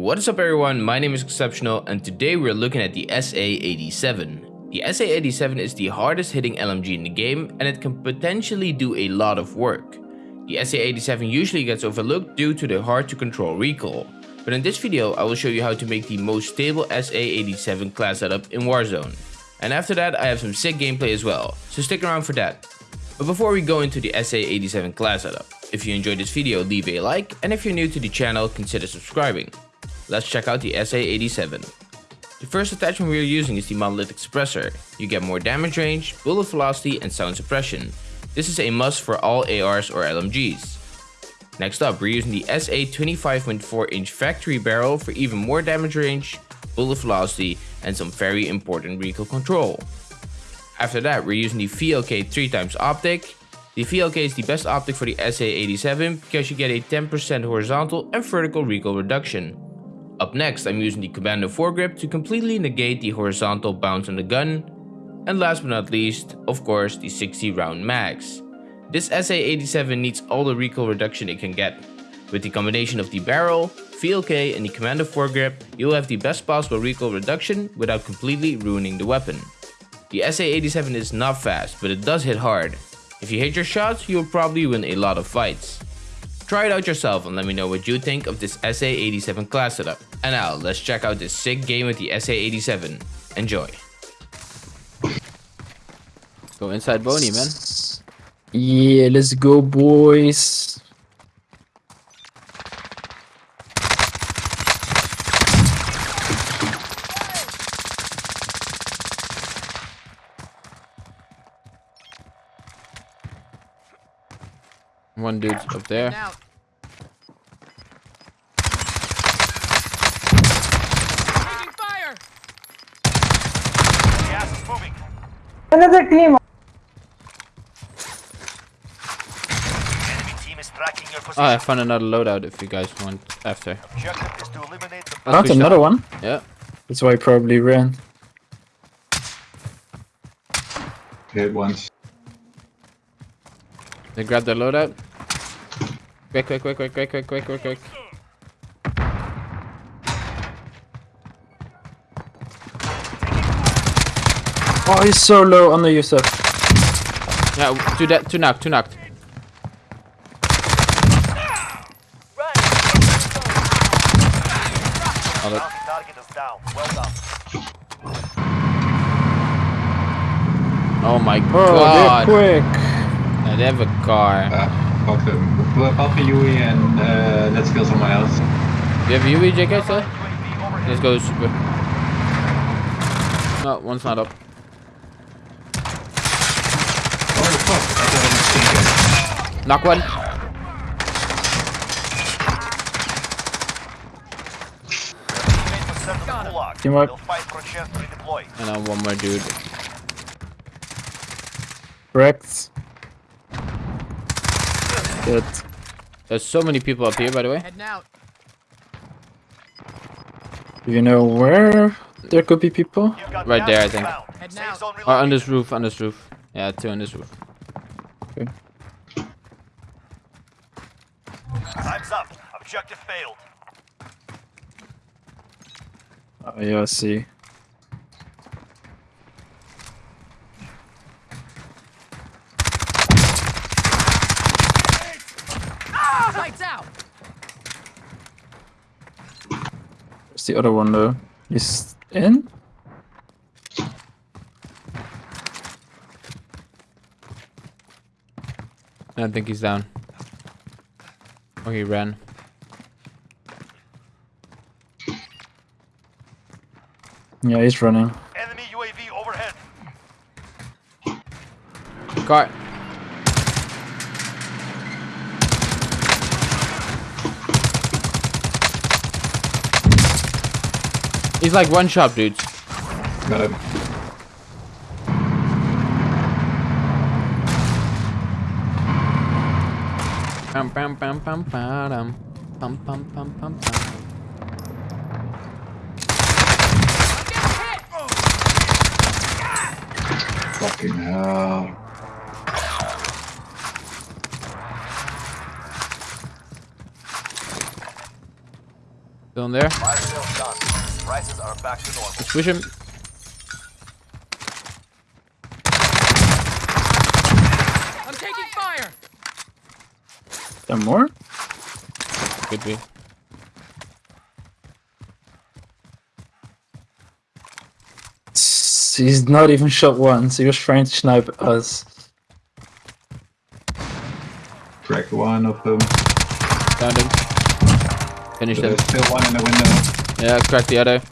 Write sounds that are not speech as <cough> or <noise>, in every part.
What is up everyone, my name is Exceptional and today we're looking at the SA-87. The SA-87 is the hardest hitting LMG in the game and it can potentially do a lot of work. The SA-87 usually gets overlooked due to the hard to control recoil, but in this video I will show you how to make the most stable SA-87 class setup in Warzone. And after that I have some sick gameplay as well, so stick around for that. But before we go into the SA-87 class setup, if you enjoyed this video leave a like and if you're new to the channel consider subscribing. Let's check out the SA-87. The first attachment we are using is the Monolithic Suppressor. You get more damage range, bullet velocity and sound suppression. This is a must for all ARs or LMGs. Next up, we're using the SA 25.4 inch factory barrel for even more damage range, bullet velocity and some very important recoil control. After that, we're using the VLK 3x optic. The VLK is the best optic for the SA-87 because you get a 10% horizontal and vertical recoil reduction. Up next, I'm using the Commando foregrip to completely negate the horizontal bounce on the gun. And last but not least, of course, the 60 round mags. This SA-87 needs all the recoil reduction it can get. With the combination of the barrel, VLK and the Commando foregrip, you'll have the best possible recoil reduction without completely ruining the weapon. The SA-87 is not fast, but it does hit hard. If you hit your shots, you'll probably win a lot of fights. Try it out yourself and let me know what you think of this SA-87 class setup. And now, let's check out this sick game with the SA-87. Enjoy. Go inside Boney, man. Yeah, let's go, boys. One dude's up there. Another team. Oh, I found another loadout if you guys want after. That's another shot. one? Yeah. That's why I probably ran. Hit once. They grabbed their loadout? Quick, quick, quick, quick, quick, quick, quick, quick, quick. Oh, he's so low under you, stuff. Yeah, two that, two knocked, two knocked. Oh, that, bounty target is down. Well done. oh my Oh, god. they're quick. Yeah, they have a car. Uh, fuck them. We'll pop a UE and uh, let's kill somewhere else. You have Yui, JK, sir? Let's go super. No, one's not up. Oh, fuck. Knock one. Teamwork. And now one more dude. Rex. Good. There's so many people up here, by the way. Heading out. Do you know where there could be people? Right there, I think. Heading out. zone Or on this roof, on this roof. Yeah, two on this roof. Okay. Time's up. Objective failed. Oh, yeah, I see. Lights out! Where's the other one, though? He's in? I don't think he's down. Oh, he ran. Yeah, he's running. Enemy UAV overhead. Car. He's like one shot, dudes. Got him. Pam pam pam pam pam pam pam pam pam pam. Fucking hell. Still in there. Fire. Prices are back to normal. Let's push him. I'm taking fire. There more? Could be. He's not even shot once. He was trying to snipe us. Crack one of them. Found him. Finished him. There's still one in the window. Yeah, crack the other.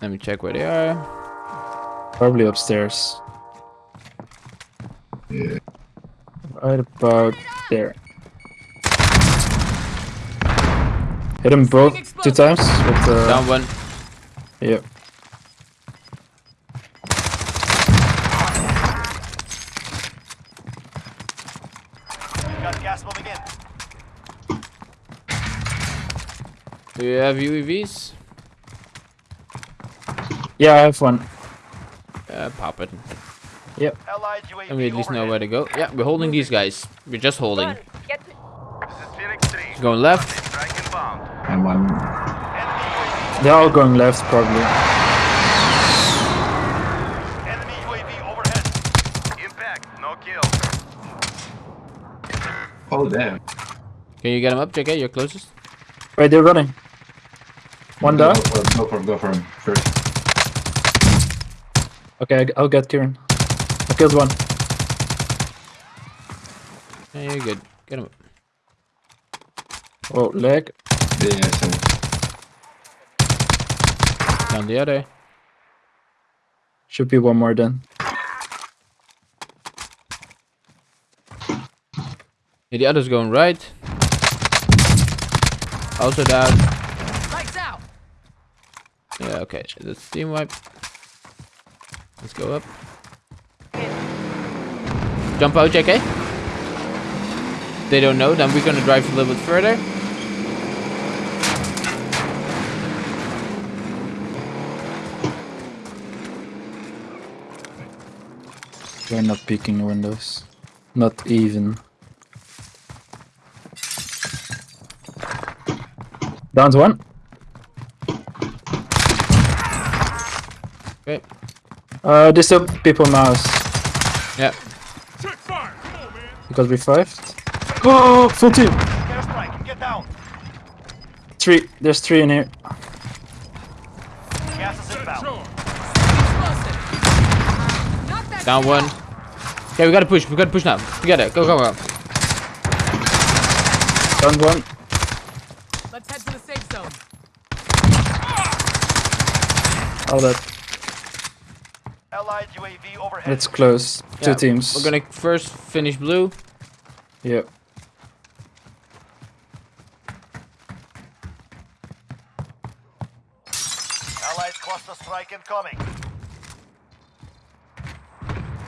Let me check where they are. Probably upstairs. Yeah. Right about there. Hit him both two times with uh, Down one. yeah. Got gas moving in. Do you have UAVs? Yeah, I have one. Uh, pop it. Yep. UAV And we at least know where to go. Yeah, we're holding these guys. We're just holding. Get to This is Phoenix 3. Going left. And one. They're all going left probably. enemy UAV overhead. Impact, no kill. Oh, damn. Can you get him up, JK? You're closest. Right, they're running. One Go down. go for him, go for him. First. Okay, I- I'll get Kieran. I killed one. Yeah, you're good. Get him up. Oh, leg. Yeah, yeah. Down the other. Should be one more then. Yeah, the other's going right. Also down. Lights out. Yeah, okay. That's team wipe. Let's go up. Jump out, JK. They don't know, then we're gonna drive a little bit further. We're not peeking windows. Not even. Down to one. Okay. Uh, there's still people in my house. Yeah. Because we fived. Oh, full team. Airstrike, get down. Three. There's three in here. Gas is inbound. Explosive. Not that Down one. Okay, we gotta push. We gotta push now. Together. Go, go, go. Down one. Let's head to the safe zone. All that. Allied UAV overhead. It's close. Two teams. We're gonna first finish blue. Yeah. Allied cluster strike incoming.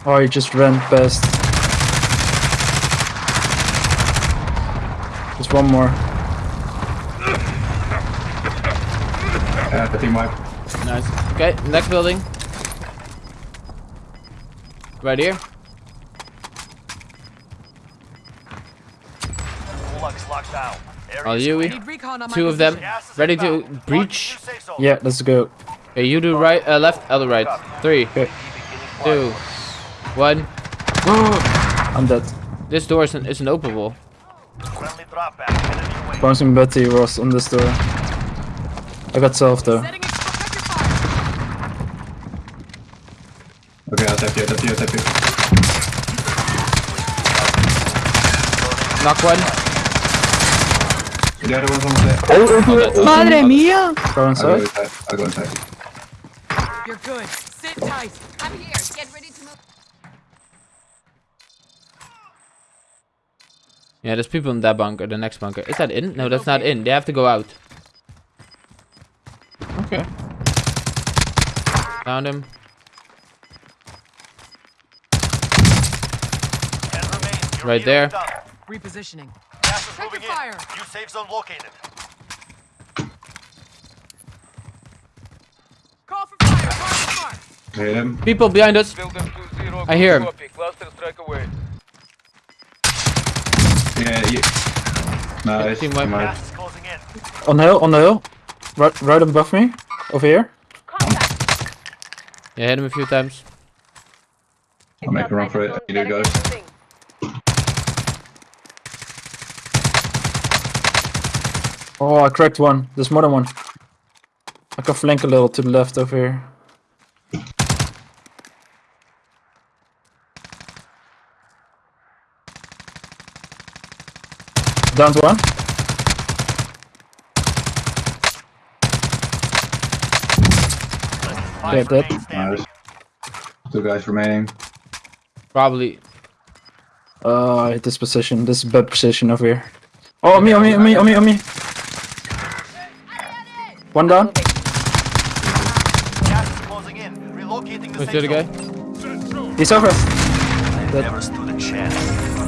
Oh, he just ran past. Just one more. Uh, the team wipe. Nice. Okay, next building. Right here. Gulag's locked All you. I need recon on my Two of them. position. Gas is Ready to breach? Mark the new safe zone. Yeah, let's go. Okay, you do right, uh, left, other right. Three, Okay. two, one. <gasps> I'm dead. This door isn't, isn't openable. Friendly drop back. Enemy away. Bouncing Betty was on this door. I got self though. Okay, I'll tap you, I'll tap you, I'll tap you. Knock one. The other one's almost there. Oh, Madre mía! Go I'll go inside. inside. I'll go inside. You're good. Sit tight. I'm here. Get ready to move. Yeah, there's people in that bunker, the next bunker. Is that in? No, that's not in. They have to go out. Okay. Found him. Right there. Repositioning. Gas is Protective moving in. fire. New safe zone located. Call for fire. Call for fire. Hit him. People behind us. I hear him. Copy. Cluster strike away. Yeah, you. Nice. Team wipe. nice. Gas is closing in. On the hill, on the hill. Right, right above me. Over here. Yeah, hit him a few times. I'll make a run for it. You do, guys. Oh, I cracked one. There's more than one. I can flank a little to the left over here. Down to one. Five dead. Nice. Two guys remaining. Probably. Uh, I hit this position. This is bad position over here. Oh, me, on me, on me, on me, on me. One down. Is closing in. Relocating. He's over. Never stood a chance.